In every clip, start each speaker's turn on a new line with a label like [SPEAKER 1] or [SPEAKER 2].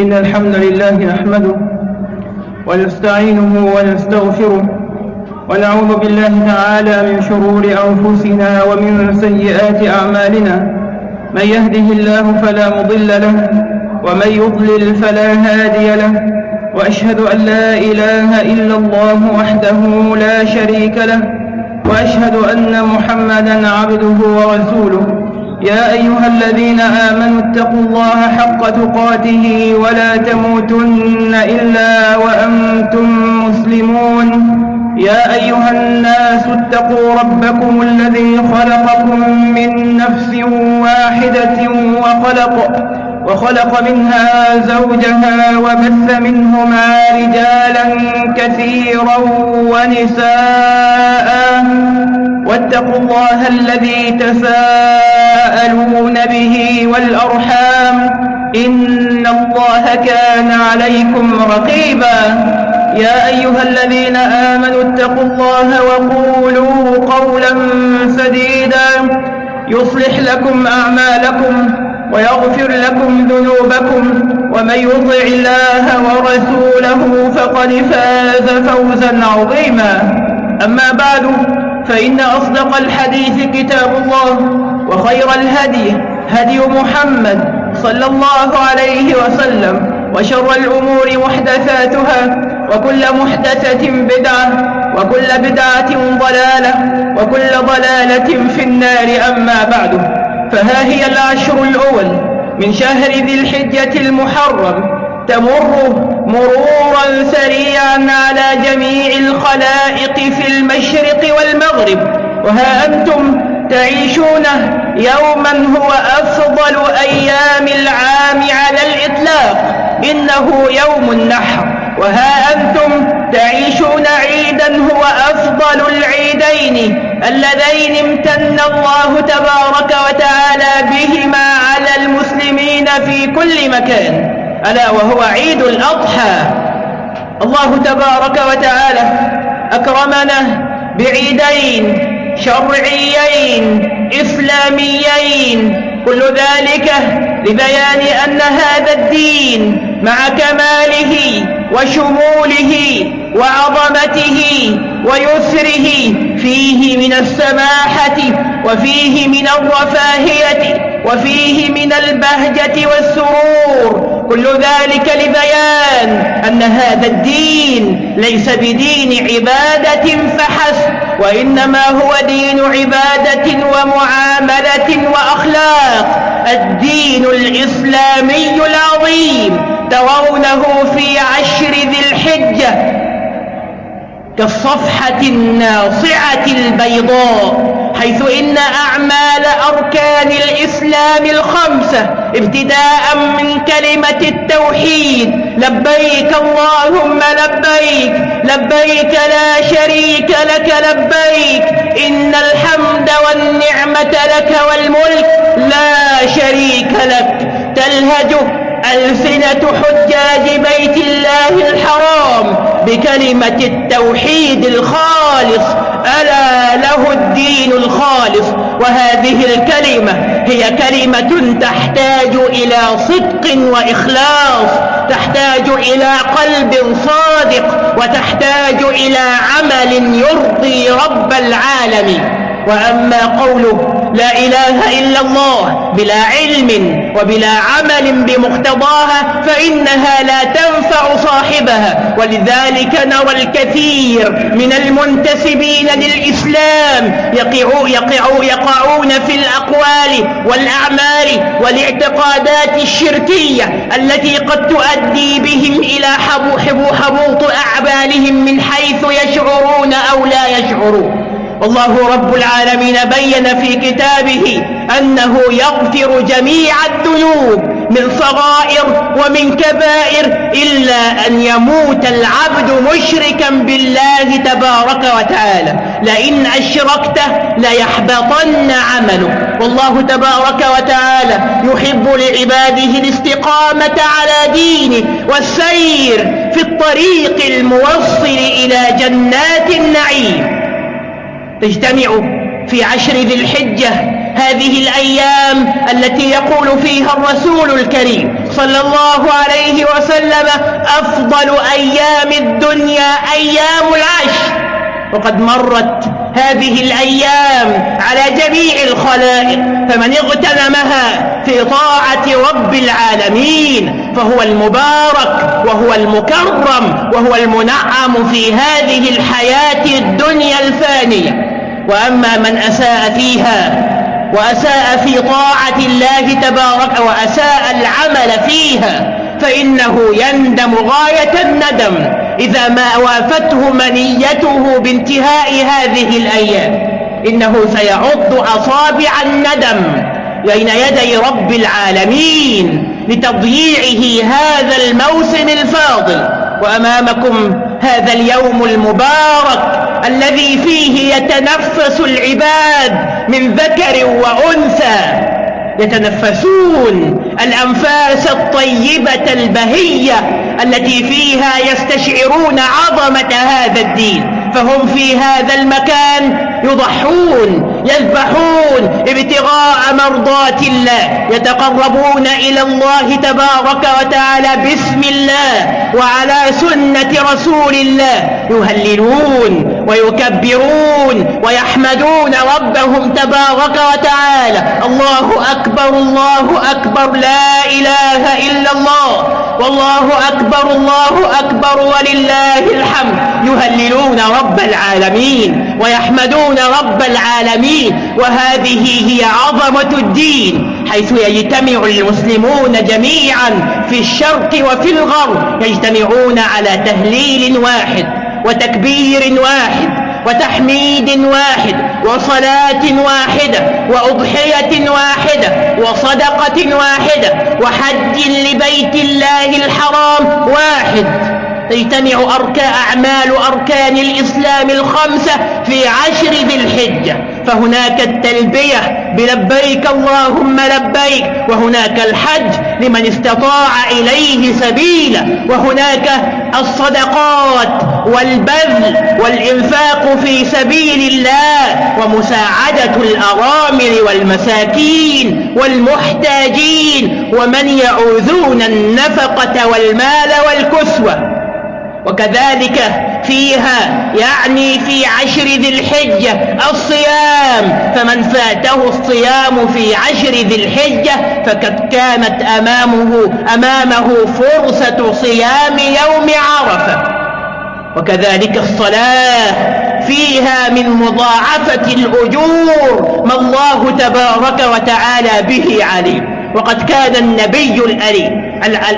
[SPEAKER 1] إن الحمد لله نحمده ونستعينه ونستغفره ونعوذ بالله تعالى من شرور أنفسنا ومن سيئات أعمالنا. من يهده الله فلا مضل له ومن يضلل فلا هادي له. وأشهد أن لا إله إلا الله وحده لا شريك له وأشهد أن محمدا عبده ورسوله. يا أيها الذين آمنوا اتقوا الله حق تقاته ولا تموتن إلا وأنتم مسلمون. يا أيها الناس اتقوا ربكم الذي خلقكم من نفس واحدة وخلق وخلق منها زوجها وبث منهما رجالا كثيرا ونساء. واتقوا الله الذي تساءلون به والأرحام. إن الله كان عليكم رقيبا. يا أيها الذين آمنوا اتقوا الله وقولوا قولا سديدا. يصلح لكم أعمالكم. ويغفر لكم ذنوبكم ومن يطع الله ورسوله فقد فاز فوزا عظيما. أما بعد فإن أصدق الحديث كتاب الله وخير الهدي هدي محمد صلى الله عليه وسلم وشر الأمور محدثاتها وكل محدثة بدعة وكل بدعة ضلالة وكل ضلالة في النار. أما بعد فها هي العشر الأول من شهر ذي الحجة المحرم. تمر مرورا سريعا على جميع الخلائق في المشرق والمغرب. وها أنتم تعيشونه يوما هو أفضل أيام العام على الإطلاق. إنه يوم النحر. وها أنتم تعيشون عيدا هو أفضل العيدين اللذين امتن الله تبارك وتعالى بهما على المسلمين في كل مكان. ألا وهو عيد الأضحى. الله تبارك وتعالى أكرمنا بعيدين شرعيين إسلاميين. كل ذلك لبيان أن هذا الدين مع كماله وشموله وعظمته ويسره فيه من السماحة وفيه من الرفاهية وفيه من البهجة والسرور. كل ذلك لبيان أن هذا الدين ليس بدين عبادة فحسب وإنما هو دين عبادة ومعاملة وأخلاق. الدين الإسلامي العظيم ترونه في عشر ذي الحجة. كالصفحة الناصعة البيضاء حيث إن أعمال أركان الإسلام الخمسة ابتداء من كلمة التوحيد لبيك اللهم لبيك لبيك لا شريك لك لبيك إن الحمد والنعمة لك والملك لا شريك لك. تلهجه ألسنة حجاج بيت الله الحرام بكلمة التوحيد الخالص ألا له الدين الخالص؟ وهذه الكلمة هي كلمة تحتاج إلى صدق وإخلاص تحتاج إلى قلب صادق وتحتاج إلى عمل يرضي رب العالمين. وأما قوله لا إله إلا الله بلا علم وبلا عمل بمقتضاها فإنها لا تنفع صاحبها. ولذلك نرى الكثير من المنتسبين للإسلام يقعوا يقعوا يقعون في الأقوال والأعمال والاعتقادات الشركية التي قد تؤدي بهم إلى حبوط أعمالهم من حيث يشعرون أو لا يشعرون. والله رب العالمين بين في كتابه أنه يغفر جميع الذنوب من صغائر ومن كبائر إلا أن يموت العبد مشركا بالله تبارك وتعالى. لئن أشركته ليحبطن عمله. والله تبارك وتعالى يحب لعباده الاستقامة على دينه والسير في الطريق الموصل إلى جنات النعيم. تجتمع في عشر ذي الحجة هذه الأيام التي يقول فيها الرسول الكريم
[SPEAKER 2] صلى الله عليه وسلم أفضل أيام الدنيا أيام العشر وقد مرت هذه الأيام على جميع الخلائق فمن اغتنمها في طاعة رب العالمين فهو المبارك وهو المكرم وهو المنعم في هذه الحياة الدنيا الفانية. وأما من أساء فيها وأساء في طاعة الله تبارك وأساء العمل فيها فإنه يندم غاية الندم إذا ما وافته منيته بانتهاء هذه الأيام. إنه سيعض أصابع الندم بين يدي رب العالمين لتضييعه هذا الموسم الفاضل. وأمامكم هذا اليوم المبارك الذي فيه يتنفس العباد من ذكر وأنثى. يتنفسون الأنفاس الطيبة البهية التي فيها يستشعرون عظمة هذا الدين فهم في هذا المكان يضحون يذبحون ابتغاء مرضات الله. يتقربون إلى الله تبارك وتعالى باسم الله وعلى سنة رسول الله. يهللون ويكبرون ويحمدون ربهم تبارك وتعالى. الله أكبر الله أكبر لا إله إلا الله. والله أكبر الله أكبر ولله الحمد. يهللون رب العالمين ويحمدون رب العالمين وهذه هي عظمة الدين. حيث يجتمع المسلمون جميعا في الشرق وفي الغرب يجتمعون على تهليل واحد وتكبير واحد. وتحميد واحد وصلاة واحدة وأضحية واحدة وصدقة واحدة وحج لبيت الله الحرام واحد. تجتمع أركا أعمال أركان الإسلام الخمسة في عشر ذي الحجة. فهناك التلبية بلبيك اللهم لبيك وهناك الحج لمن استطاع إليه سبيلا وهناك الصدقات والبذل والإنفاق في سبيل الله ومساعدة الأرامل والمساكين والمحتاجين ومن يعوذون النفقة والمال والكسوة. وكذلك فيها يعني في عشر ذي الحجة الصيام فمن فاته الصيام في عشر ذي الحجة فقد كانت أمامه, أمامه فرصة صيام يوم عرفة. وكذلك الصلاة فيها من مضاعفة الأجور ما الله تبارك وتعالى به عليم. وقد كان النبي الأليم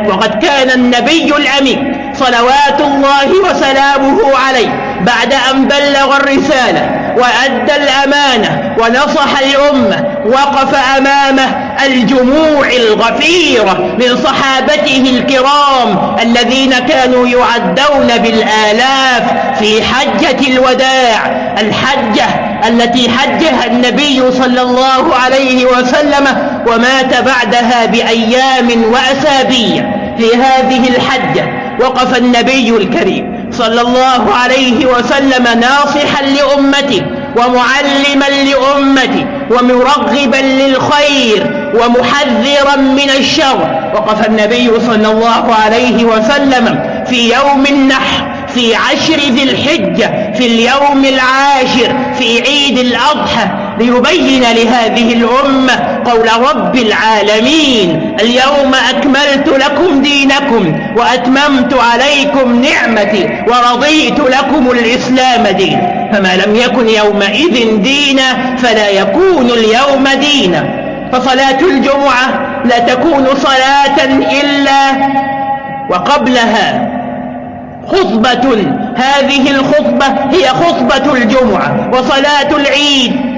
[SPEAKER 2] وقد كان النبي الأمين صلوات الله وسلامه عليه بعد أن بلغ الرسالة وأدى الأمانة ونصح الأمة وقف أمامه الجموع الغفيرة من صحابته الكرام الذين كانوا يعدون بالآلاف في حجة الوداع. الحجة التي حجها النبي صلى الله عليه وسلم ومات بعدها بأيام وأسابيع. في هذه الحجة وقف النبي الكريم صلى الله عليه وسلم ناصحا لأمته ومعلما لأمته ومرغبا للخير ومحذرا من الشر. وقف النبي صلى الله عليه وسلم في يوم النحر في عشر ذي الحجة في اليوم العاشر في عيد الأضحى. ليبين لهذه الأمة قول رب العالمين اليوم أكملت لكم دينكم وأتممت عليكم نعمتي ورضيت لكم الإسلام دين. فما لم يكن يومئذ دينا فلا يكون اليوم دينا. فصلاة الجمعة لا تكون صلاة إلا وقبلها. خطبة هذه الخطبة هي خطبة الجمعة وصلاة العيد.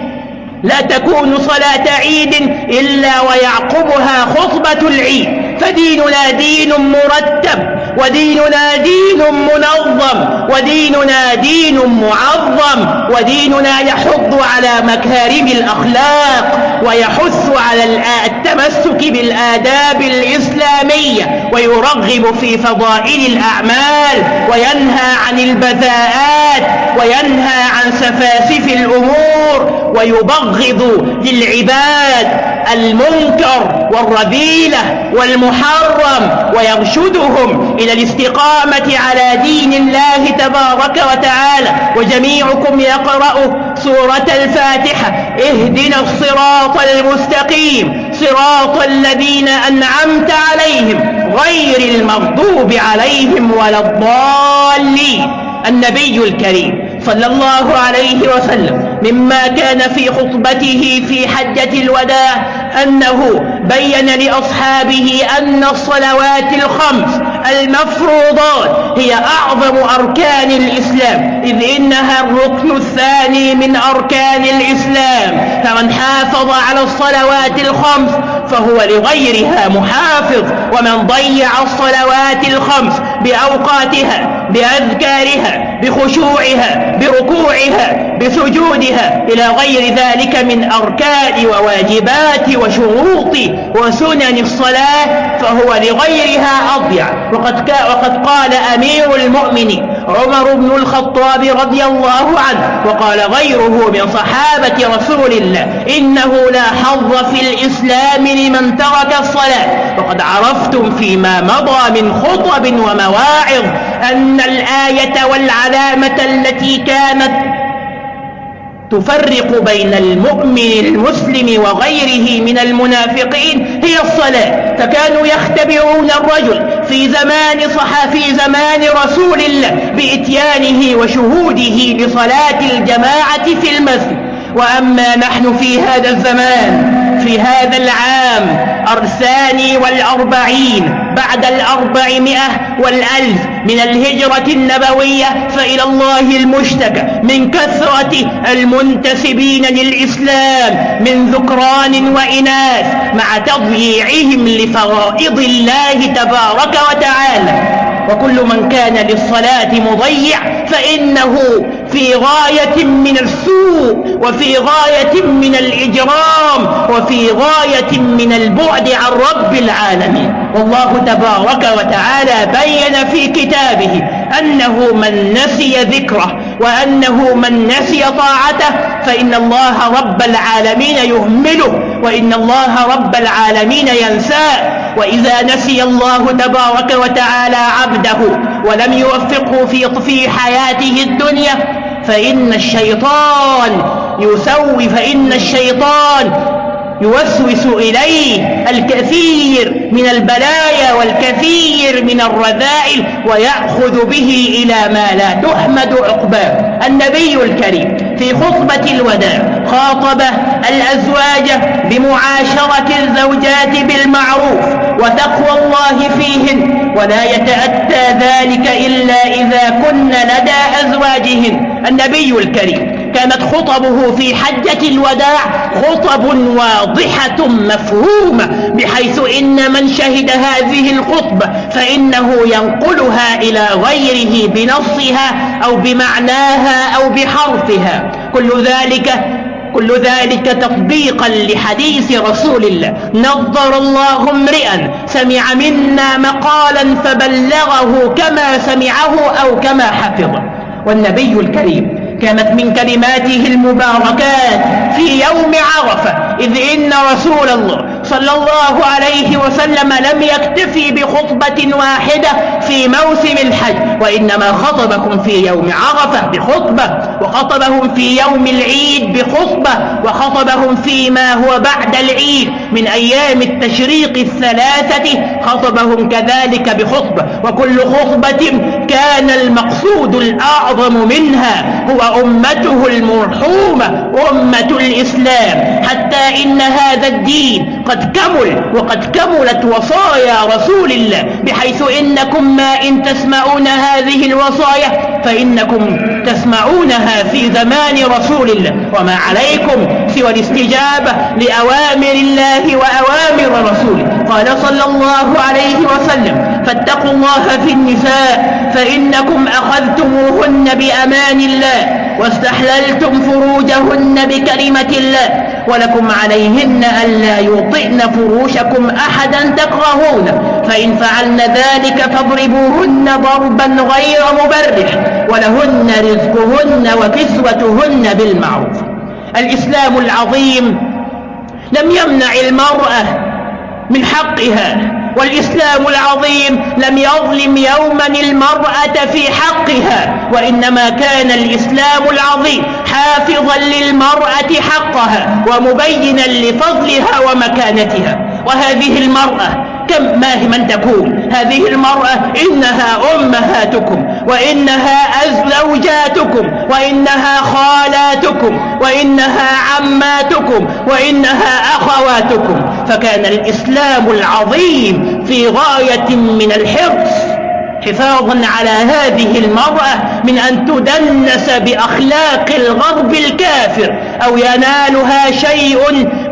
[SPEAKER 2] لا تكون صلاة عيد إلا ويعقبها خطبة العيد. فديننا دين مرتب. وديننا دين منظم وديننا دين معظم وديننا يحض على مكارم الأخلاق ويحث على التمسك بالآداب الإسلامية ويرغب في فضائل الأعمال وينهى عن البذاءات وينهى عن سفاسف الأمور ويبغض للعباد المنكر والرذيلة والمحرم ويرشدهم إلى الاستقامة على دين الله تبارك وتعالى. وجميعكم يقرأ سورة الفاتحة. اهدنا الصراط المستقيم. صراط الذين أنعمت عليهم. غير المغضوب عليهم ولا الضالين. النبي الكريم. صلى الله عليه وسلم مما كان في خطبته في حجة الوداع أنه بين لأصحابه أن الصلوات الخمس المفروضات هي أعظم أركان الإسلام إذ إنها الركن الثاني من أركان الإسلام. فمن حافظ على الصلوات الخمس فهو لغيرها محافظ ومن ضيع الصلوات الخمس بأوقاتها بأذكارها بخشوعها بركوعها بسجودها إلى غير ذلك من أركان وواجبات وشروط وسنن الصلاة فهو لغيرها أضيع. وقد, وقد قال أمير المؤمنين عمر بن الخطاب رضي الله عنه وقال غيره من صحابة رسول الله إنه لا حظ في الإسلام لمن ترك الصلاة. وقد عرفتم فيما مضى من خطب ومواعظ أن الآية والعلامة التي كانت تفرق بين المؤمن المسلم وغيره من المنافقين هي الصلاة. فكانوا يختبرون الرجل في زمان صحا في زمان رسول الله بإتيانه وشهوده لصلاة الجماعة في المسجد. وأما نحن في هذا الزمان في هذا العام الثاني والأربعين بعد الأربعمائة والألف من الهجرة النبوية فإلى الله المشتكى من كثرة المنتسبين للإسلام من ذكران وإناث مع تضييعهم لفرائض الله تبارك وتعالى. وكل من كان للصلاة مضيع فإنه في غاية من السوء وفي غاية من الإجرام وفي غاية من البعد عن رب العالمين. والله تبارك وتعالى بين في كتابه أنه من نسي ذكره وأنه من نسي طاعته فإن الله رب العالمين يهمله وإن الله رب العالمين ينساه. وإذا نسي الله تبارك وتعالى عبده ولم يوفقه في في حياته الدنيا فإن الشيطان يسوي فإن الشيطان يوسوس إليه الكثير من البلايا والكثير من الرذائل ويأخذ به إلى ما لا تحمد عقباه. النبي الكريم في خطبة الوداع خاطب الأزواج بمعاشرة الزوجات بالمعروف وتقوى الله فيهن ولا يتأتى ذلك إلا إذا كن لدى أزواجهن النبي الكريم كانت خطبه في حجة الوداع خطب واضحة مفهومة بحيث إن من شهد هذه الخطبة فإنه ينقلها إلى غيره بنصها أو بمعناها أو بحرفها. كل ذلك كل ذلك تطبيقا لحديث رسول الله. نظر الله امرئا سمع منا مقالا فبلغه كما سمعه أو كما حفظه. والنبي الكريم كانت من كلماته المباركات في يوم عرفة إذ إن رسول الله صلى الله عليه وسلم لم يكتفي بخطبة واحدة في موسم الحج وإنما خطبكم في يوم عرفة بخطبة وخطبهم في يوم العيد بخطبة وخطبهم فيما هو بعد العيد. من أيام التشريق الثلاثة خطبهم كذلك بخطبة وكل خطبة كان المقصود الأعظم منها هو أمته المرحومة أمة الإسلام. حتى إن هذا الدين قد كمل وقد كملت وصايا رسول الله بحيث إنكم ما إن تسمعون هذه الوصايا فإنكم تسمعونها في زمان رسول الله. وما عليكم سوى الاستجابة لأوامر الله وأوامر رسوله. قال صلى الله عليه وسلم فاتقوا الله في النساء فإنكم أخذتموهن بأمان الله واستحللتم فروجهن بكلمة الله ولكم عليهن ألا يطئن فروشكم أحدا تكرهون فإن فعلن ذلك فاضربوهن ضربا غير مبرح. ولهن رزقهن وكسوتهن بالمعروف. الإسلام العظيم لم يمنع المرأة من حقها والإسلام العظيم لم يظلم يوما المرأة في حقها وإنما كان الإسلام العظيم حافظا للمرأة حقها ومبينا لفضلها ومكانتها. وهذه المرأة كم ما هي من تكون هذه المرأة إنها أمهاتكم. وإنها أزوجاتكم وإنها خالاتكم وإنها عماتكم وإنها أخواتكم. فكان الإسلام العظيم في غاية من الحرص حفاظا على هذه المرأة من أن تدنس بأخلاق الغرب الكافر أو ينالها شيء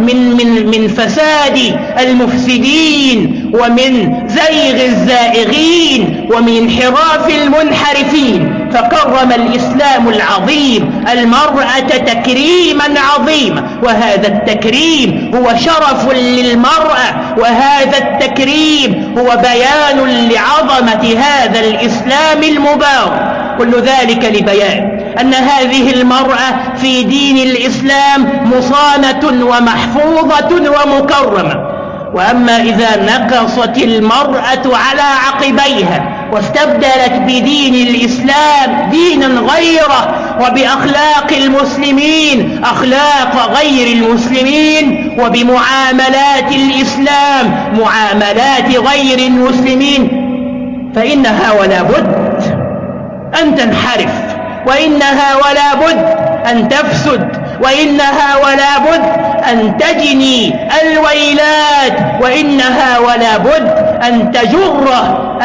[SPEAKER 2] من, من, من فساد المفسدين. ومن زيغ الزائغين ومن انحراف المنحرفين فكرم الإسلام العظيم المرأة تكريما عظيما وهذا التكريم هو شرف للمرأة وهذا التكريم هو بيان لعظمة هذا الإسلام المبارك. كل ذلك لبيان أن هذه المرأة في دين الإسلام مصانة ومحفوظة ومكرمة. وأما إذا نقصت المرأة على عقبيها واستبدلت بدين الإسلام دينا غيره وبأخلاق المسلمين أخلاق غير المسلمين وبمعاملات الإسلام معاملات غير المسلمين فإنها ولا بد أن تنحرف وإنها ولا بد أن تفسد. وإنها ولا بد أن تجني الويلات. وإنها ولا بد أن تجر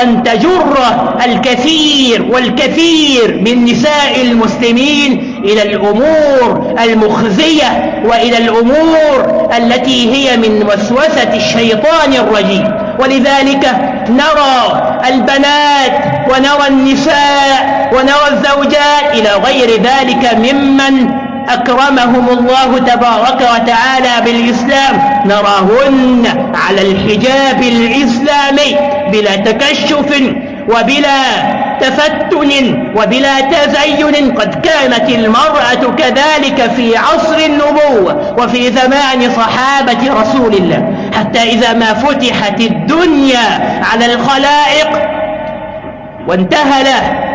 [SPEAKER 2] أن تجر الكثير والكثير من نساء المسلمين إلى الأمور المخزية وإلى الأمور التي هي من وسوسة الشيطان الرجيم. ولذلك نرى البنات ونرى النساء ونرى الزوجات إلى غير ذلك ممن أكرمهم الله تبارك وتعالى بالإسلام نراهن على الحجاب الإسلامي بلا تكشف وبلا تفتن وبلا تزين قد كانت المرأة كذلك في عصر النبوة وفي زمان صحابة رسول الله حتى إذا ما فتحت الدنيا على الخلائق وانتهل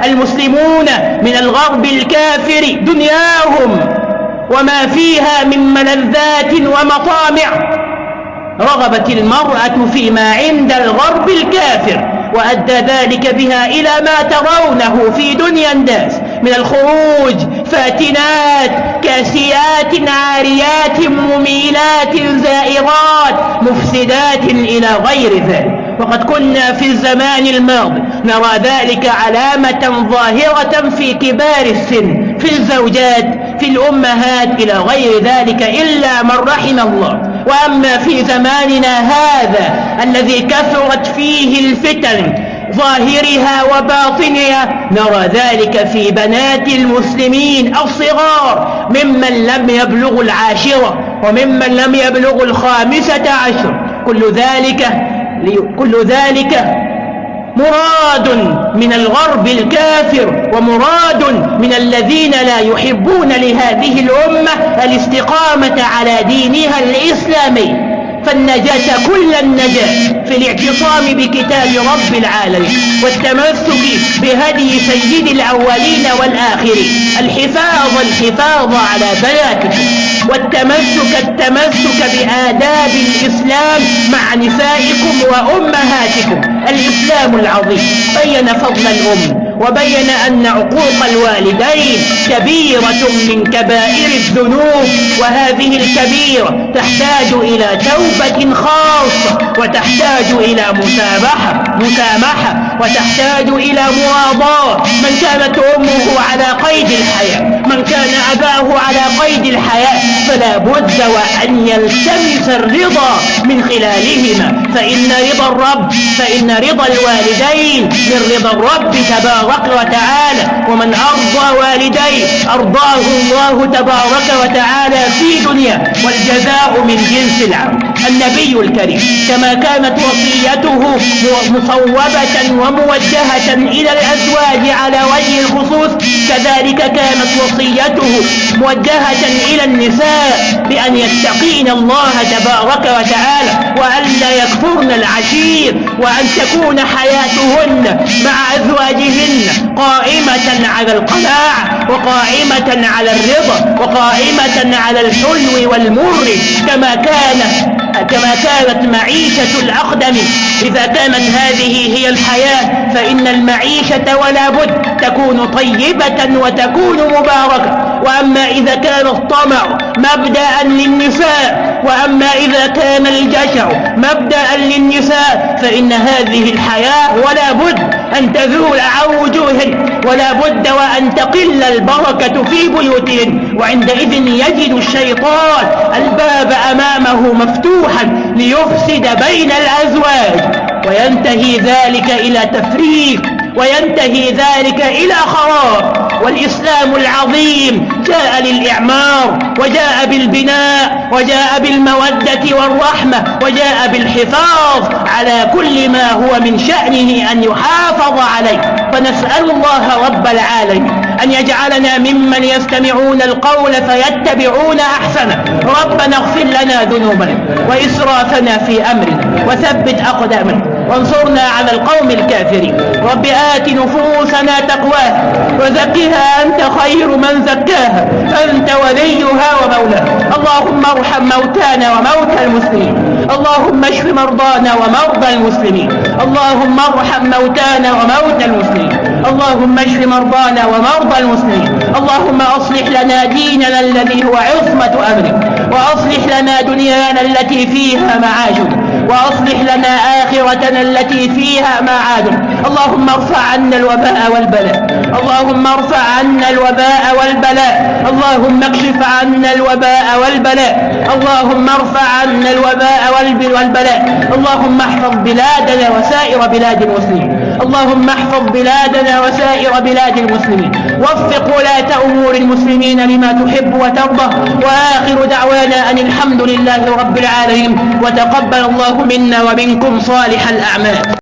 [SPEAKER 2] المسلمون من الغرب الكافر دنياهم وما فيها من ملذات ومطامع. رغبت المرأة فيما عند الغرب الكافر وأدى ذلك بها إلى ما ترونه في دنيا الناس من الخروج فاتنات كاسيات عاريات مميلات زائرات مفسدات إلى غير ذلك. وقد كنا في الزمان الماضي نرى ذلك علامة ظاهرة في كبار السن في الزوجات في الأمهات إلى غير ذلك إلا من رحم الله. وأما في زماننا هذا الذي كثرت فيه الفتن ظاهرها وباطنها نرى ذلك في بنات المسلمين الصغار ممن لم يبلغ العاشرة وممن لم يبلغ الخامسة عشر. كل ذلك كل ذلك مراد من الغرب الكافر ومراد من الذين لا يحبون لهذه الأمة الاستقامة على دينها الإسلامي. فالنجاة كل النجاة في الاعتصام بكتاب رب العالمين والتمسك بهدي سيد الأولين والآخرين. الحفاظ الحفاظ على بناتكم والتمسك التمسك بآداب الإسلام مع نسائكم وأمهاتكم. الإسلام العظيم. بين فضل الأم وبين أن عقوق الوالدين كبيرة من كبائر الذنوب وهذه الكبيرة تحتاج إلى توبة خاصة وتحتاج إلى مسامحة مسامحة وتحتاج إلى مواضاة من كانت أمه على قيد الحياة من كان أباه على قيد الحياة فلا بد وأن يلتمس الرضا من خلالهما. فإن رضا الرب فإن رضا الوالدين من رضا الرب تبارك تبارك وتعالى ومن أرضى والديه أرضاه الله تبارك وتعالى في دنيا والجزاء من جنس العمل النبي الكريم كما كانت وصيته مصوبة وموجهة إلى الأزواج على وجه الخصوص كذلك كانت وصيته موجهة إلى النساء بأن يتقين الله تبارك وتعالى وأن لا يكفرن العشير وأن تكون حياتهن مع أزواجهن قائمة على القناعة وقائمة على الرضا وقائمة على الحلو والمر كما كان كما كانت معيشة الأقدم إذا كانت هذه هي الحياة فإن المعيشة ولا بد تكون طيبة وتكون مباركة. وأما إذا كان الطمع مبدأ للنساء وأما إذا كان الجشع مبدأ للنساء فإن هذه الحياة ولا بد أن تزول عن وجوهن ولا بد وأن تقل البركة في بيوتهن وعندئذ يجد الشيطان الباب أمامه مفتوحا ليفسد بين الأزواج. وينتهي ذلك إلى تفريق وينتهي ذلك إلى خراب. والإسلام العظيم جاء للإعمار وجاء بالبناء وجاء بالمودة والرحمة وجاء بالحفاظ على كل ما هو من شأنه أن يحافظ عليه. فنسأل الله رب العالمين أن يجعلنا ممن يستمعون القول فيتبعون أحسنه. ربنا اغفر لنا ذنوبنا وإسرافنا في أمرنا وثبت أقدامنا. وانصرنا على القوم الكافرين. رب آت نفوسنا تقواها وزكها أنت خير من زكاها. أنت وليها ومولاها. اللهم ارحم موتانا وموتى المسلمين. اللهم اشف مرضانا ومرضى المسلمين. اللهم ارحم موتانا وموتى المسلمين. اللهم اشف مرضانا ومرضى المسلمين. اللهم أصلح لنا ديننا الذي هو عصمة أمرك. وأصلح لنا دنيانا التي فيها معاشنا وأصلح لنا آخرتنا التي فيها معادنا اللهم ارفع عنا الوباء والبلاء. اللهم ارفع عنا الوباء والبلاء. اللهم اكشف عنا الوباء والبلاء. اللهم ارفع عنا الوباء والبلاء. اللهم احفظ بلادنا وسائر بلاد المسلمين. اللهم احفظ بلادنا وسائر بلاد المسلمين. وفق ولاة أمور المسلمين لما تحب وترضى وآخر دعوانا أن الحمد لله رب العالمين وتقبل الله منا ومنكم صالح الأعمال.